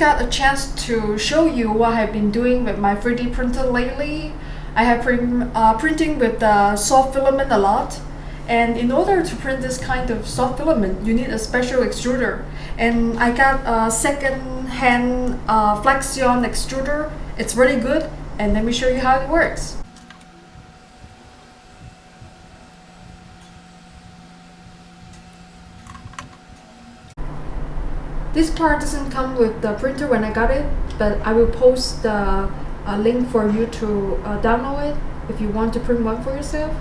got a chance to show you what I've been doing with my 3D printer lately. I have been uh, printing with the soft filament a lot. And in order to print this kind of soft filament, you need a special extruder. And I got a second-hand uh, Flexion extruder. It's really good. And let me show you how it works. This part doesn't come with the printer when I got it, but I will post the uh, link for you to uh, download it if you want to print one for yourself.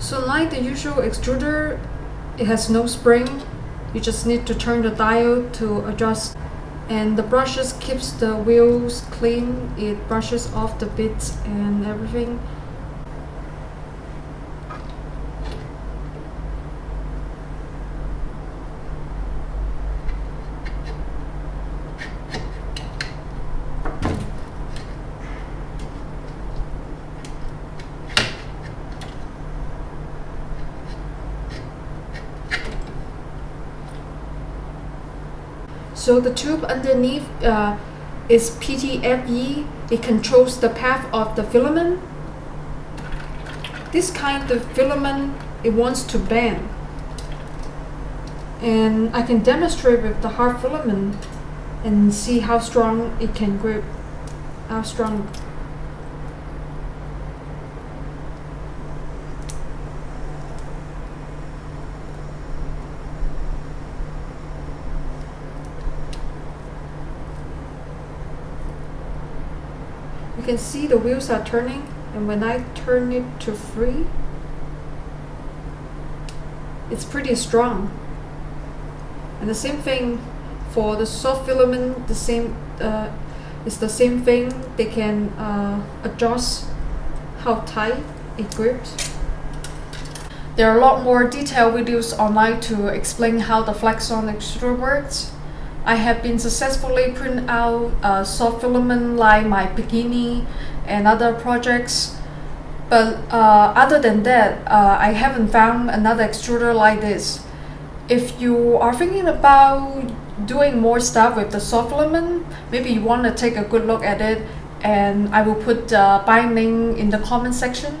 So like the usual extruder, it has no spring. You just need to turn the dial to adjust. And the brushes keeps the wheels clean. It brushes off the bits and everything. So the tube underneath uh, is PTFE. It controls the path of the filament. This kind of filament, it wants to bend. And I can demonstrate with the hard filament and see how strong it can grip, how strong You can see the wheels are turning and when I turn it to free, it's pretty strong. And the same thing for the soft filament, the same uh, it's the same thing. They can uh, adjust how tight it grips. There are a lot more detailed videos online to explain how the Flexion extruder works. I have been successfully print out uh, soft filament like my bikini and other projects. But uh, other than that, uh, I haven't found another extruder like this. If you are thinking about doing more stuff with the soft filament, maybe you want to take a good look at it and I will put the buying link in the comment section.